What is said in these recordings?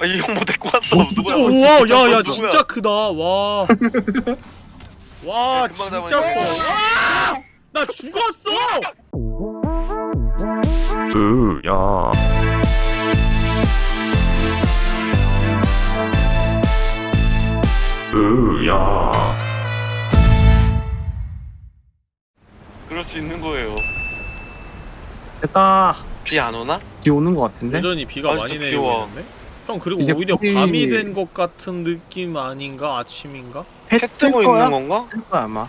아, 이형 뭐 데리고 왔어? 누구야? 오, 벌써 와, 진짜 야, 야, 누구야? 진짜 크다. 와. 와, 금방 진짜 커. 와! 나 죽었어! 으야 으야 그럴 수 있는 거예요. 됐다 비 안 오나? 비 오는 것 같은데? 여전히 비가 아직도 많이 비 내리고 와. 있는데? 형 그리고 이제 오히려 거의- 밤이 된 것 같은 느낌 아닌가? 아침인가? 거야? 있는 건가? 뜰 거야 아마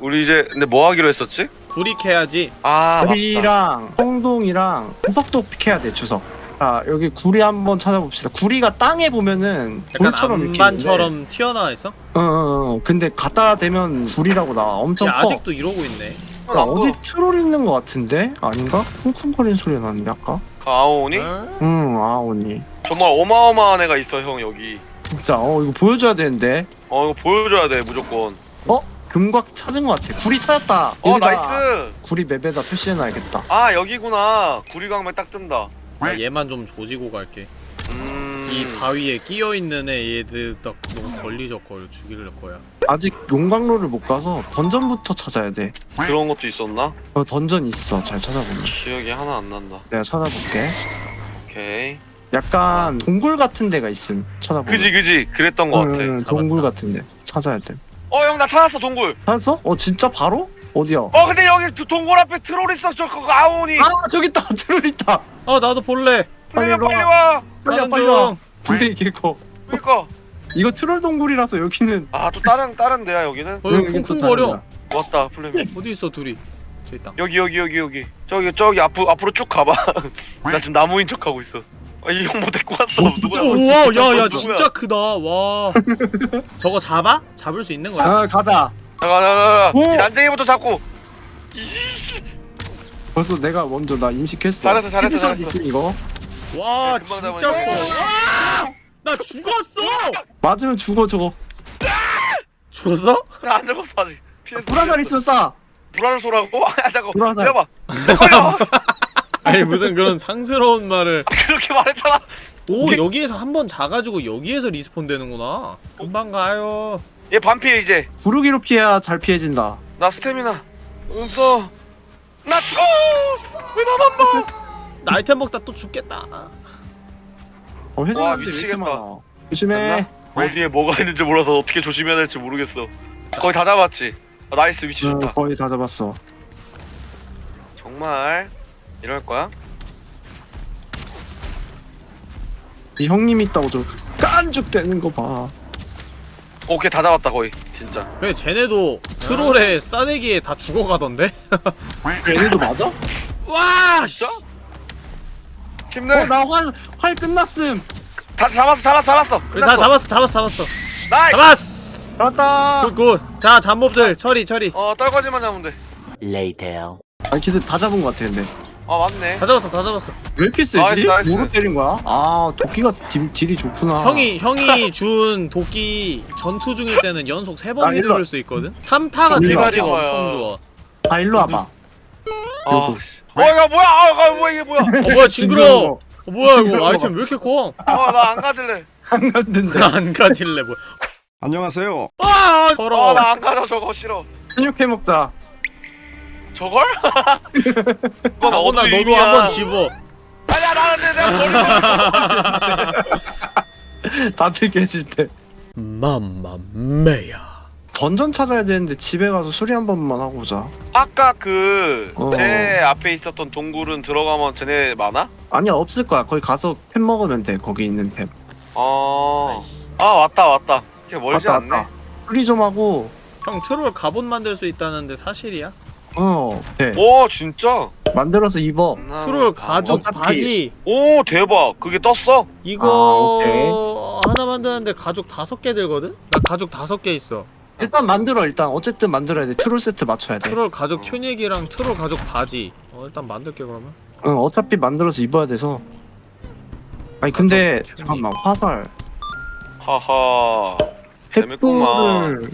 우리 이제 근데 뭐 하기로 했었지? 구리 캐야지 아 맞다. 구리랑 홍동이랑 주석도 캐야 돼 주석 자 여기 구리 한번 찾아봅시다 구리가 땅에 보면은 약간 돌처럼 이렇게 암반처럼 튀어나와 있어? 있는데, 어, 어, 어. 근데 갖다 대면 구리라고 나와 엄청 야, 커 아직도 이러고 있네 야, 어디 트롤 있는 것 같은데? 아닌가? 쿵쿵거리는 소리 가 나는데 아까? 가오니? 응 아오니 정말 어마어마한 애가 있어 형 여기. 진짜 어 이거 보여줘야 되는데 어 이거 보여줘야 돼 무조건. 금방 찾은 것 같아 구리 찾았다 어 여기다 nice. 구리 map에다 표시해놔야겠다 아 여기구나. 구리광맥 딱 뜬다. 나 얘만 좀 조지고 갈게 음. 이 바위에 끼어있는 애 얘들 딱 너무 걸리적거려 죽일 거야 아직 용광로를 못 가서 dungeon부터 찾아야 돼 그런 것도 있었나? 어, 던전 있어 잘 찾아보면 기억이 하나 안 난다. 내가 찾아볼게 오케이. 약간 동굴 같은 데가 있음 찾아보면 그지 그지 그랬던 것 같아. 응, 응, 동굴. 같은 데 찾아야 돼 어 형 나 찾았어 동굴. 찾았어? 어 진짜 바로? 어디야? 어 근데 여기 두- 동굴 앞에 트롤 있어 저 그거 아오니. 아 저기 있다 트롤 있다 어 나도 볼래 빨리 빨리 빨리 와. 와. 빨리 와 빨리 와중 군대 개커 그러니까. 이거 트롤 동굴이라서 여기는 아 또 다른 다른 데야 여기는? 어 여기 여기는 쿵쿵거려. 왔다 플레미. 어디 있어 둘이 저 있다 여기 여기 여기 여기. 저기 저기 앞으로 앞으로 쭉 가봐. 나 지금 나무인 척 하고 있어. 아, 이형뭐 데리고 왔어? 누구야? 오, 벌써 와, 진짜 야, 야, 누구야? 진짜 크다. 와. 저거 잡아? 잡을 수 있는 거야? 아 가자. 이 난쟁이부터 잡고. 벌써 내가 먼저 나 인식했어 잘했어, 잘했어, 잘했어. 있음, 이거 와, 진짜 커. 잡아야지. 와! 나 죽었어! 맞으면 죽어 저거 죽었어? 나안 죽었어 아직. 피했어. 불화살 있으면 쏴 불알 쏘라고? 아 잠깐. 불화살. 내봐. 걸려. 아니, 무슨 그런 상스러운 말을. 그렇게 말했잖아. 오, 여기에서 한 번 자가지고 여기에서 respawn 되는구나. 금방 가요. 얘 반피해 이제. 구르기로 피해야 잘 피해진다 나 스태미나. 없어. 나 죽어. 왜 나만 봐? 나 아이템 먹다 또 죽겠다. 어 와, 회전하는데 왜 이렇게. 많아 조심해 됐나? 어디에 뭐가 있는지 몰라서 어떻게 조심해야 될지 모르겠어. 거의 다 잡았지. 아, nice 위치 어, 좋다. 거의 다 잡았어 정말 이럴 거야? 이 형님 있다고 좀 깐죽대는 거 봐 오케이 다 잡았다 거의 진짜. 근데 쟤네도 트롤의 싸대기에 다 죽어가던데? 얘네도 맞아? 와! 진짜? 힘내. 어 나 활 활 끝났음 다 잡았어 잡았어 잡았어. 그래, 다 잡았어, 잡았어, 잡았어. nice. 잡았어! 잡았다 good, good. 자, 잡mob들 처리, 처리. 어 떨거지만 잡으면 돼. Later. 아니 걔들 다 잡은 거 같아 근데 아 맞네. 다 잡았어, 다 잡았어. 왜 이렇게 세지? nice, nice. 뭐로 때린 거야? 아 도끼가 deal, deal이 좋구나 형이 형이 준 도끼 전투 중일 때는 연속 세 아, 번 일로 휘두를 수 있거든. 3타가 일로 와. 데미지가 일로 와. 엄청 좋아. 아 일로 와봐 아. 요거. 어 이거 뭐야? 아 이거 뭐야 이게 뭐야? 어 뭐야 징그러. 어 뭐야 이거. 아이템 왜 이렇게 커? 어나 안 가질래. 안 갔는데 안 가질래 뭐. 안녕하세요. 아 더러워. 어 나 안 가져 저거 싫어. 근육해 먹자 저걸? 그건 어디 너도 의미야. 한번 집어. 아니야 나는데 내가 버리고. 다들 계실 때 맘마메야. 던전 찾아야 되는데 집에 가서 수리 한 번만 하고 오자 아까 그제 어. 앞에 있었던 동굴은 들어가면 쟤네 많아? 아니야 없을 거야 거기 가서 템 먹으면 돼 거기 있는 템 어. 아 왔다 왔다. 이게 멀지 왔다 않네. 왔다 수리 좀 하고 형 트롤 갑옷 만들 수 있다는데 사실이야? 어돼 오 진짜. 만들어서 입어 트롤 가죽 어차피- 바지 오 대박. 그게 떴어? 이거 아. 하나 만드는데 가죽 다섯 개 들거든? 나 가죽 다섯 개 있어. 일단 만들어 일단 어쨌든 만들어야 돼 트롤 세트 맞춰야 돼 트롤 가죽 튜닉이랑 트롤 가죽 바지. 어 일단 만들게 그러면. 응, 어차피 만들어서 입어야 돼서 아니 근데. 잠깐만 화살 하하. 재밌구만. 횃불을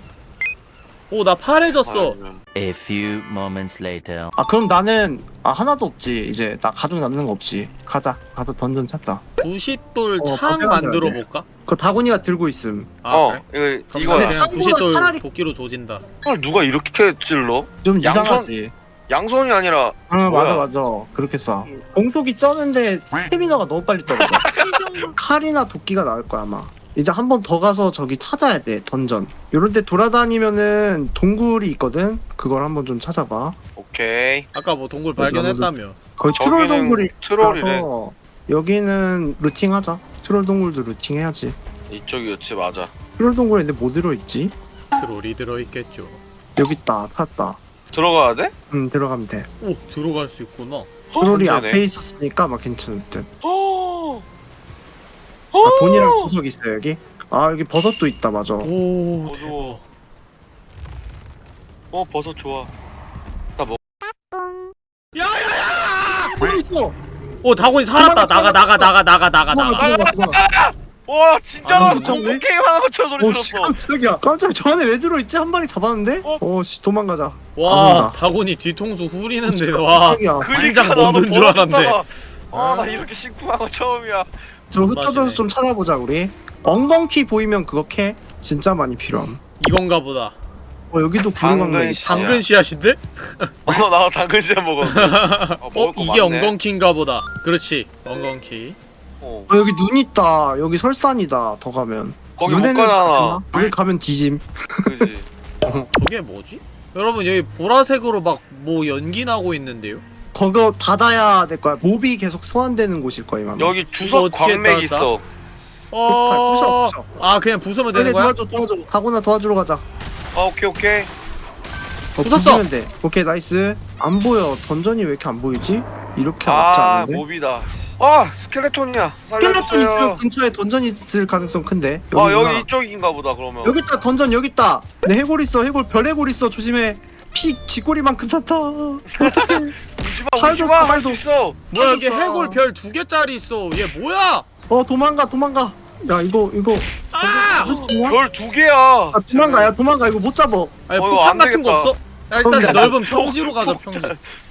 오 나 파래졌어 아이고. A few moments later. 아 그럼 나는 아 하나도 없지 이제 나 가죽 남는 거 없지 가자 가서 던전 찾자 부싯돌 어, 창 만들어. 볼까? 그거 다군이가 들고 있음 아 어 그래? 이거 그럼 이거야 나는 그냥 창보다 부싯돌 차라리- 도끼로 조진다 헐 누가 이렇게 찔러? 좀 양손- 이상하지 양손이 아니라 아 뭐야? 맞아 맞아 그렇게 쏴 공속이 쩌는데 스태미너가 너무 빨리 떨어져 칼이나 도끼가 나을 거야 아마 이제 한 번 더 가서 저기 찾아야 돼 던전. 요런 데 돌아다니면은 동굴이 있거든? 그걸 한번 좀 찾아봐. 오케이. 아까 뭐 동굴 발견했다며. 거의 트롤 저기는 동굴이 트롤이래. 여기는 looting 하자. 트롤 동굴도 looting 해야지. 이쪽이었지 맞아. 트롤 동굴에 근데 뭐 들어있지? 트롤이 들어있겠죠. 여기 있다 찾았다. 들어가야 돼? 음 들어가면 돼. 오 들어갈 수 있구나. 트롤이 천재네. 앞에 있었으니까 막 괜찮을 듯. 어. 아, 돈이랑 보석 있어 여기? 아 여기 버섯도 있다 맞아 오 어두워. 어 버섯 좋아. 나 먹. 뭐 있어! 오 다곤이 살았다 나가 나가 나가 나가 나가 나가 도망가 도망가 와 진짜 아? 공포 게임 하나 맞춰 소리 오씨 들었어. 깜짝이야 깜짝이야 저 안에 왜 들어있지? 한 마리 잡았는데? 어? 오씨 도망가자 와 아무나. 다곤이 뒤통수 후리는데 와 깜짝이야 심장 그러니까 멈는 줄 알았네 아나 이렇게 심쿵한 거 처음이야. 저 흩어져서. 좀 찾아보자 우리 엉겅키 보이면 그거 캐 진짜 많이 필요함 이건가 보다 어 여기도 당근 구름왕래 씨. 당근 씨앗인데? 어 나 당근 씨앗 먹었는데. 아, 어? 먹을 거 이게 많네. 엉겅키인가 보다 그렇지 엉겅키 어. 어 여기 눈 있다 여기 설산이다 더 가면 거기 못 눈에는 가잖아. 가지 마. 여기 가면 뒤짐 그지. 저게 뭐지? 여러분 여기 보라색으로 막 뭐 연기 나고 있는데요? 거기 닫아야 될 거야 몹이 계속 소환되는 곳일 거야 아마 여기 주석 어떻게 광맥 따다? 있어. 폭발 부셔 부셔 아 그냥 부수면 빨리 되는 거야? 도와줘 도와줘 다구나 도와주러 가자 아 오케이 오케이. 어, 부쉈어! 부수면 돼 오케이 nice 안 보여 dungeon이 왜 이렇게 안 보이지? 이렇게 없지 아 않은데? mob이다. 아 스켈레톤이야. 스켈레톤 있으면. 근처에 dungeon이 있을 가능성 큰데 아 여기구나. 여기 이쪽인가 보다 그러면. 여기 있다 던전 여기 있다 내 해골 있어 해골 별 해골 있어 조심해 피 쥐꼬리만큼 샀다 울지마 팔도 울지마 써, 할수 팔도. 있어. 뭐야 여기. 해골 별 두 개짜리 있어 얘 뭐야? 어 도망가 도망가 야 이거 이거 아! 별 두 개야. 아 도망가 야 도망가 이거 못 잡어 아니 어, 이거 폭탄 안 같은 거 되겠다. 없어? 야, 일단 그럼 넓은 평지로 가자 평지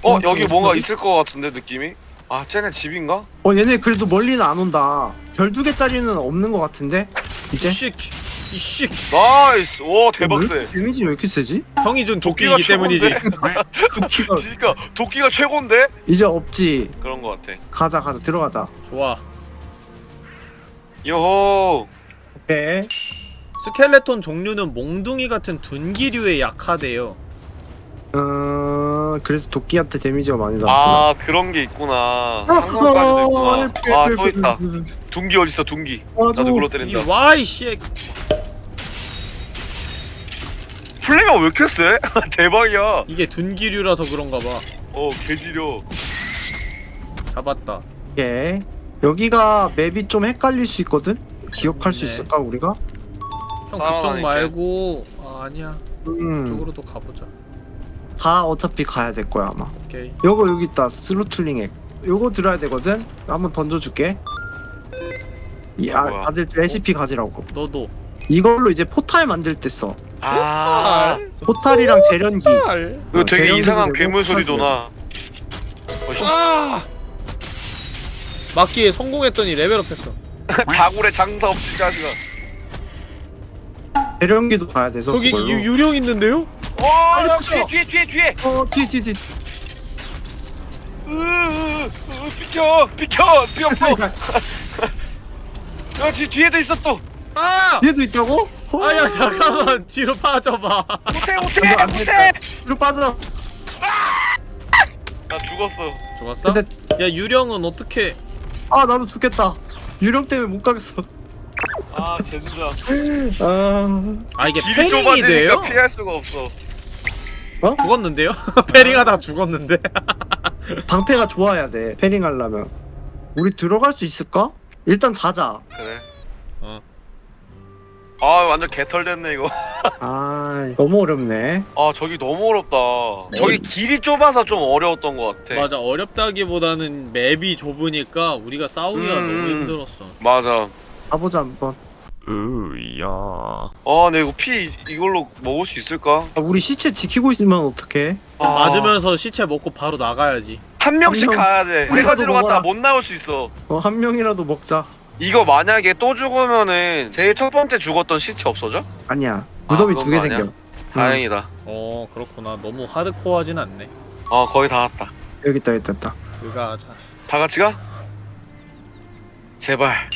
어 어, 여기 저기 뭔가? 있을 것 같은데 느낌이? 아 쟤네 집인가? 어 얘네 그래도 멀리는 안 온다 별 두 개짜리는 없는 것 같은데 이제 이씨 이씨. nice. 오 대박 왜세 데미지 왜 이렇게 세지? 형이 준 도끼이기 때문이지? 도끼가 그러니까 도끼가 최고인데? 이제 없지. 그런 것 같아. 가자 가자. 들어가자. 좋아. 요호. 오케이 스켈레톤 종류는 몽둥이 같은 둔기류에 약하대요. 어 그래서 도끼한테 데미지가 많이 나왔구나 아 그런 게 있구나. 상상까지도 있구나. 아또 있다. 둥기 어딨어 맞아 나도 이 때린다. 와이 씨 플레이가 왜 이렇게 세? 대박이야. 이게 둔기류라서 그런가 봐. 어 개지려. 잡았다. 오케이 여기가 map이 좀 헷갈릴 수 있거든? 기억할 수 네. 있을까 우리가? 형. 그쪽 말고 아, 아니야. 음, 이쪽으로 또 가보자. 다 어차피 가야 될 거야 아마. 오케이. 요거 여기 있다. surtling 핵 요거 들어야 되거든? 한번 던져줄게. 이, 아, 뭐야? 다들 레시피 가지라고. 너도 이걸로 이제 포탈 만들 때 써. 아. 포탈이랑 재련기. 헐 이거 어, 되게 이상한 괴물 소리도 나. 아! 막기에 성공했더니 레벨업했어. 다굴에 장사 없지 자식아. 재련기도 가야 돼서 저기. 유, 유령 있는데요? 와 야, 부셔. 뒤에 뒤에 뒤에 뒤에. 어 뒤에 뒤에 뒤에. 으으으 비켜 비켜 비었어 야 뒤, 뒤에도 있어 또 아! 뒤에도 있다고? 어, 아야 잠깐만. 뒤로 빠져봐. 못해 못해 안 못해 뒤로 빠져. 나 죽었어. 죽었어? 근데 야 유령은 어떻게? 아 나도 죽겠다. 유령 때문에 못 가겠어. 아 젠장. 아. 아 이게 패링이 돼요? 피할 수가 없어. 죽었는데요? 패링하다 죽었는데? 방패가 좋아야 돼 패링 하려면. 우리 들어갈 수 있을까? 일단 자자. 그래. 어. 아 완전 개털 됐네 이거. 아 너무 어렵네. 아 저기 너무 어렵다. 저기 길이 좁아서 좀 어려웠던 것 같아. 맞아 어렵다기보다는 맵이 좁으니까 우리가 싸우기가 음. 너무 힘들었어. 맞아. 가보자 한번. 으야. 아 근데 이거 피 이걸로 먹을 수 있을까? 아, 우리 시체 지키고 있으면 어떡해? 아, 맞으면서 시체 먹고 바로 나가야지. 한 명씩 한 명. 가야 돼. 내가 우리라도 들어갔다. 못 나올 수 있어. 어, 한 명이라도 먹자 이거 만약에 또 죽으면은 제일 첫 번째 죽었던 시체 없어져? 아니야. 무덤이 그건 두개거 아니야? 생겨. 다행이다. 어 그렇구나. 너무 hardcore하진 않네. 어 거의 다 왔다. 여기 있다 여기 있다 그가 자. 다 같이 가? 제발.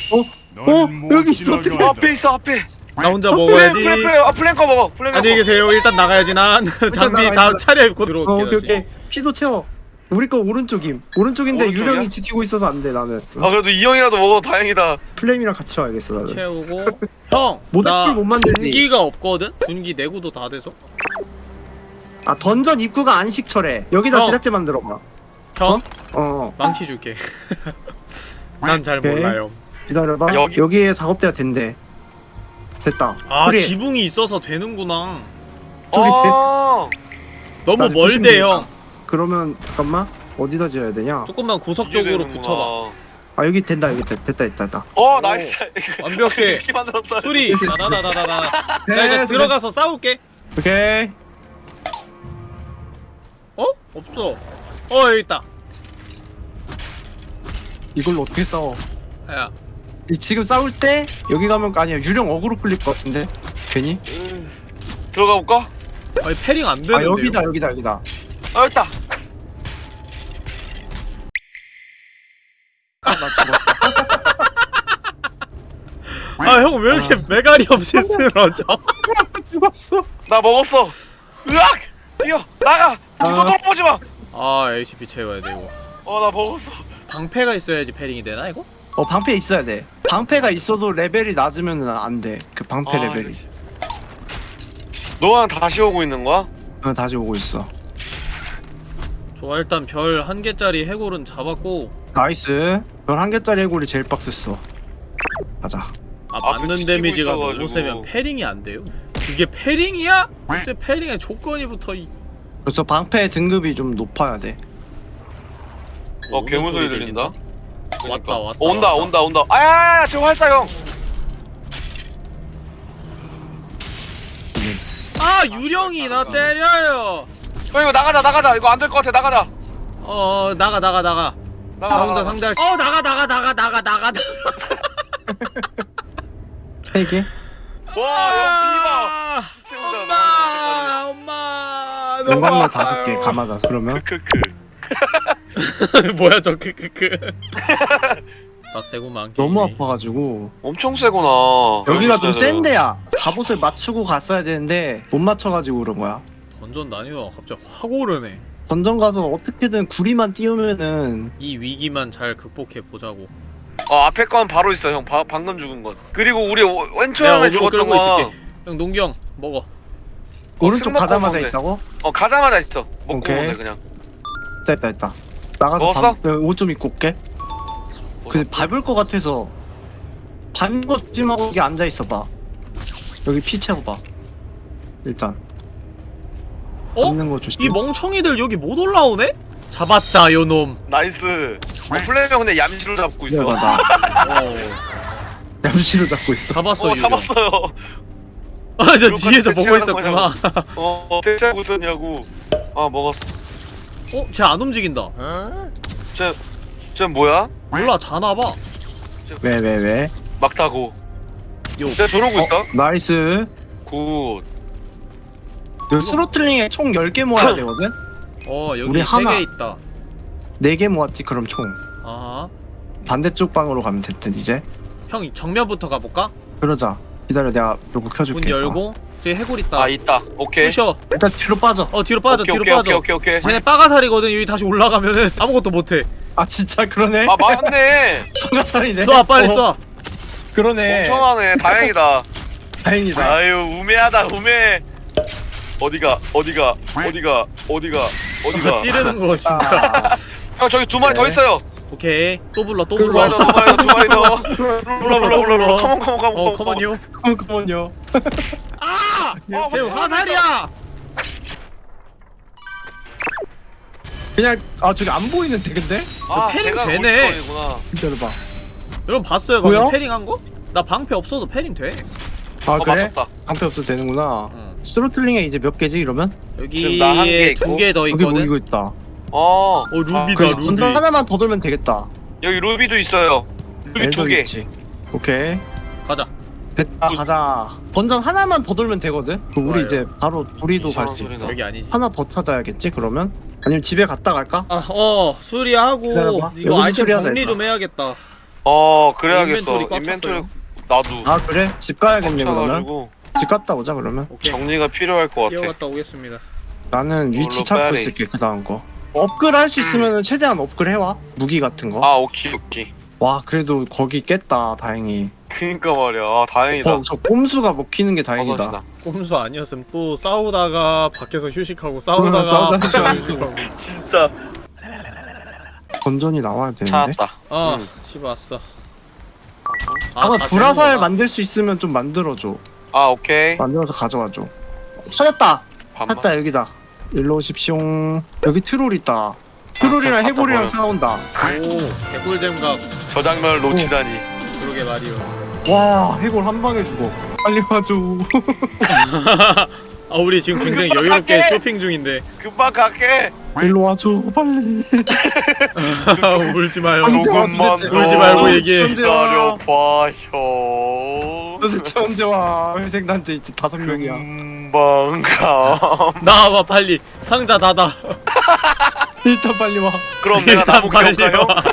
어? 여기 있어 어떡해 어, 앞에 있어 앞에. 나 혼자 플랭 먹어야지. 플랭 플랭 아 플랭커 먹어 플랭커 안녕히 계세요. 일단 나가야지. 난 장비 나가, 다 일단. 차려 입고 어 들어올게 오케이 다시. 오케이. 피도 채워 우리 거 오른쪽임. 오른쪽인데 오른쪽이야? 유령이 지키고 있어서 안 돼 나는. 아 그래도 이 형이라도 먹어 다행이다. 플레임이랑 같이 와야겠어 나는. 채우고. 형! 모닥불 나못 만들지. 분기가 없거든? 분기 내구도 다 돼서? 아 던전 입구가 안식처래 여기다 어. 제작제 만들어봐. 형? 어. 망치 줄게. 난 잘 오케이. 몰라요. 기다려봐. 여기- 여기... 에 작업대가 된대. 됐다. 아 그래. 지붕이 있어서 되는구나. 저기 아. 너무 멀대 좀형 그러면 잠깐만 어디다 지어야 되냐? 조금만 구석적으로 되는구나. 붙여봐. 아 여기 된다 여기 됐다 됐다 됐다, 됐다. 어 nice. 완벽해. 이렇게 만들었다. 수리. 나나나나나. 나 이제. 들어가서 싸울게. 오케이. 어? 없어. 어 여기 있다. 이걸로 어떻게 싸워? 야. 이- 지금 싸울 때 여기 가면 아니야 유령 어그로 끌릴 것 같은데? 괜히? 음, 들어가 볼까? 아니 parrying 안아 되는데요. 여기다 여기다 여기다 아 여기 있다. 아, 아 형 왜 이렇게 메가리 없이 쓰러져? 죽었어. 나 먹었어. 으악! 뛰어 나가! 이거 아. 보지 마어나 아 HP 채워야 돼 이거. 먹었어. 방패가 있어야지 parrying이 되나 이거? 어 방패 있어야 돼. 방패가 있어도 레벨이 낮으면 안돼 그 방패 아, 레벨이. 이거 너랑 다시 오고 있는 거야? 어, 다시 오고 있어 좋아 일단 별 한 개짜리 해골은 잡았고 nice. 별 한 개짜리 해골이 제일 빡셌어. 가자. 아 맞는 damage가 너무 있어가지고. 세면 parrying이 안 돼요? 그게 parrying이야? 어째 parrying의 조건이 붙어 이 그래서 방패 등급이 좀 높아야 돼. 어 괴물 소리 들린다? 왔다 왔다 온다 왔다. 온다 온다. 아야 저 활사형. 아 유령이 나 때려요 형 이거 나가자 나가자. 이거 안 될 것 같아. 나가자. 어 나가 나가 나가. 나가 나 혼자 나가. 상대할 어 나가 나가 나가 나가 나가 세 개? 와형 아, 엄마 엄마 너무 용광로 다섯. 개 감아다 그러면? 비바 크크크. 뭐야 저 크크크. 빡세구만 너무 게임이. 아파가지고. 엄청 세구나. 여기가 좀 여기 센 있어야 데야 갑옷을 맞추고 갔어야 되는데 못 맞춰가지고 그런 거야 던전 난이도가 갑자기 확 오르네. 던전 가서 어떻게든 구리만 띄우면은 이 위기만 잘 극복해 보자고. 어 앞에 건 바로 있어 형. 바, 방금 죽은 건. 그리고 우리 어그로 죽었던 끌고 거. 있을게. 형 농경 먹어. 오른쪽 스모커 가자마자. 있다고? 어 가자마자 있어. 먹고 오케이. 그냥. 됐다 됐다. 나가서 먹었어? 옷좀 입고 올게. 근데 밟을 것 같아서 밟는 거 조심하고 여기 앉아있어봐. 여기 피 채워봐. 일단 어? 밟는 거 조심. 이 멍청이들 여기 못 올라오네? 잡았다 요놈. nice. 어, 플레이어 근데 얌시로 잡고 있어. 나 어. 얌시로 잡고 있어. 잡았어 어 잡았어요. 아저 이거 뒤에서 보고 있었구나. 어 어떻게 하고 있었냐고. 아 먹었어. 어? 쟤 안 움직인다. 쟤 뭐야? 몰라 자나봐. 왜 왜 왜? 막 타고. 요. 쟤 저러고 있다? nice. good 요 스로틀링에 총 10개 모아야 되거든? 어 여기 우리 세 하나. 개 있다. 4개 모았지 그럼 총. 아하. 반대쪽 방으로 가면 됐든 이제? 형 정면부터 가볼까? 그러자. 기다려 내가 요거 켜줄게 문 열고. 저기 해골 있다. 아 있다. 오케이. 쑤셔. 일단 뒤로 빠져. 어 뒤로 빠져 오케이 뒤로 오케이 빠져. 오케이 오케이 오케이. 쟤네 빠가살이거든. 여기 다시 올라가면은 아무것도 못해. 아 진짜? 그러네? 아 맞네. 방가살이네. 쏴 빨리 어, 쏴. 그러네. 엄청하네. 다행이다. 다행이다. 아유 우매하다 우매 어디가 어디가 어디가 어디가 어디가 찌르는 거 진짜 아, 형 저기 두 마리 더 네. 있어요 오케이 또 불러 또 불러 더두 마리 더두 마리 더 불러 불러 불러 come on come on come on 어 come on요 잠깐만요 아! 어, 쟤 화살이야! 그냥 아 저기 안 보이는데 근데? 아 parrying 되네. 거기구나 기다려봐 여러분 봤어요 방금 뭐야? parrying 한 거? 나 방패 없어도 parrying 돼. 아어 그래? 맞췄다 방패 없어도 되는구나 응. Surtling에 이제 몇 개지 이러면? 지금 나한개 여기에 있고, 두개더 여기 뭐 있거든. 이거 있다 어 어 루비다 그래 루비. 던전 하나만 더 돌면 되겠다 여기 루비도 있어요 루비 두개 있지. 오케이 가자. 됐다 가자 던전 하나만 더 돌면 되거든 그 우리 좋아요. 이제 바로 우리도 갈수 이상한 있어. 여기 아니지. 하나 더 찾아야겠지 그러면? 아니면 집에 갔다 갈까? 아, 어 수리하고 기다려봐. 이거 여기서 아이템 수리하자, 정리 일단. 좀 해야겠다. 어 그래야겠어 inventory 꽉 inventory. 나도 아 그래? 집 가야겠네 그러면 꽉차가지고 집 갔다 오자 그러면 오케이. 정리가 필요할 것 같아 뛰어갔다 오겠습니다. 나는 위치 찾고 빼야지. 있을게 그 다음 거 업글 할 수 있으면 최대한 업글 해와 무기 같은 거. 아 오케이 오케이 와 그래도 거기 깼다 다행히. 그니까 말이야 아 다행이다 어, 저 꼼수가 먹히는 게 다행이다. 버섯이다 꼼수 아니었으면 또 싸우다가 밖에서 휴식하고 싸우다가 싸우다가 밖에서 휴식하고. 진짜 건전이 나와야 되는데. 찾았다 아 음. 집에 왔어. 아마 다 불화살 되는 거다. 만들 수 있으면 좀 만들어줘. 아 오케이 만들어서 가져와줘. 찾았다. 반만 찾다 여기다. 일로 오십시오. 여기 트롤 있다. 트롤이랑 갖다 해골이랑 버려. 싸운다. 오 개꿀잼각 저 장면을 놓치다니 그러게 말이요. 와 해골 한 방에 죽어. 빨리 와줘. 아 우리 지금 굉장히 여유롭게 쇼핑 중인데 금방 갈게 일로 와줘 빨리. 울지 마요. 조금만? 더 울지 말고 얘기해. 기다려봐요 도대체 언제 와? 회색 단체 있지 다섯 명이야. 금방 가 나와봐 빨리 상자 닫아. 일단 빨리 와. 그럼 내가? 와.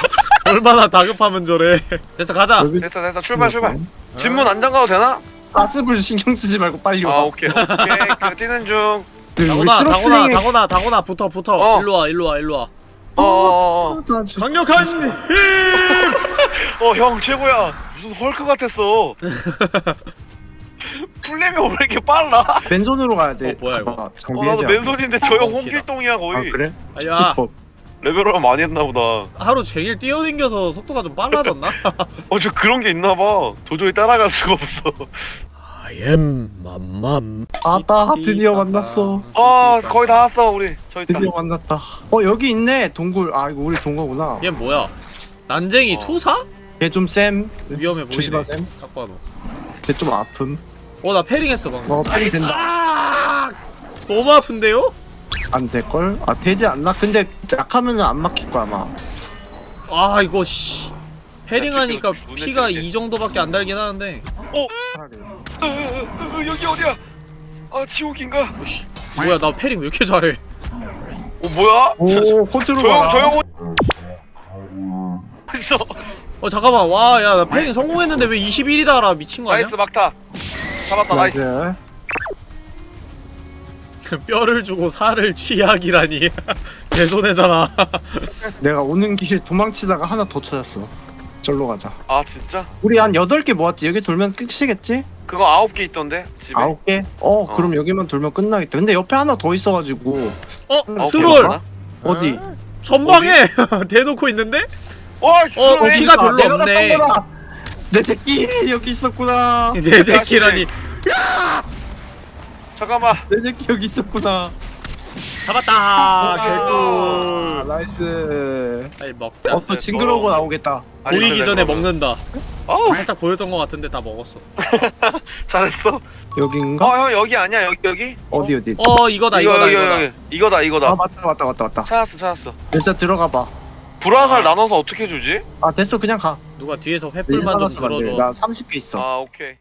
얼마나 다급하면 저래. 됐어 가자. 여기 됐어 됐어 출발 출발 집문 안 잠가도 되나? 가스불 신경 쓰지 말고 빨리 아 와. 오케이 오케이 그 뛰는 중 다고나 다고나 스로틀링에 다고나 다고나 붙어 붙어. 어. 일로 와 일로 와 일로 와. 어어어 강력한 힘. 어, 형 최고야 무슨 헐크 같았어 풀렘이 왜 이렇게 빨라? 맨손으로 가야 돼. 어, 뭐야, 이거? 봐봐, 어 나도 맨손인데 저형 어, 홍길동이야 아 거의 그래? 야. 레벨업 많이 했나 보다 하루 종일 뛰어댕겨서 속도가 좀 빨라졌나? 어 저 그런 게 있나 봐 도저히 따라갈 수가 없어 I am 맘맘. 아따 드디어 만났어. 아 거의 다 왔어 우리 저 있다 드디어 만났다. 어 여기 있네 동굴. 아 이거 우리 동거구나. 얘 뭐야? 난쟁이 어. 투사? 얘좀 쌤. 위험해 보이네. 조심하셈. 딱 봐도. 얘좀 아픔. 어나 패링했어 방금. 어 빨리 된다. 아 너무 아픈데요? 안 될 걸? 아 되지 않나? 근데 약하면은 안 막힐 거야 아마. 아 이거 씨. parrying하니까 피가 이 정도밖에 안 달긴 하는데. 차라리. 으, 으, 으, 여기 어디야 아 지옥인가 오, 씨. 뭐야 나 parrying 왜 이렇게 잘해? 어 뭐야 오 컨트롤 조용. 조용 있어 어 잠깐만 와 야 나 parrying 성공했는데 왜 21이다라 미친 거 아니야? nice 막타 잡았다 nice nice. 뼈를 주고 살을 취약이라니 개손해잖아 내가 오는 길에 도망치다가 하나 더 찾았어. 절로 가자. 아 진짜 우리 한 8개 모았지? 여기 돌면 끝이겠지? 그거 아홉 개 있던데 집에 아홉 개? 어, 그럼 여기만 돌면 끝나겠다. 근데 옆에 하나 더 있어가지고 어? 개 트롤! 어디? 전방에 대놓고 있는데? 와 어, 그러네. 피가 별로 내가 없네. 땄던 거다. 내 새끼 여기 있었구나. 내 새끼라니 잠깐만 내 새끼 여기 있었구나. 잡았다 아, 개꿀 nice. 빨리 먹자 어, 또 징그러운 거 나오겠다. 보이기 전에 먹는다 어 살짝 보였던 것 같은데 다 먹었어 잘했어 여긴가? 어형 여기 아니야 여기 여기 어디 어디? 어 이거다 이거 이거다 여기 이거다 여기 이거다 이거다 아 맞다 맞다 맞다 맞다. 찾았어 찾았어 일단 들어가 봐. 불화살 나눠서 어떻게 주지? 아 됐어 그냥 가. 누가 뒤에서 내 횃불만 좀. 들어줘 나 30개 있어. 아 오케이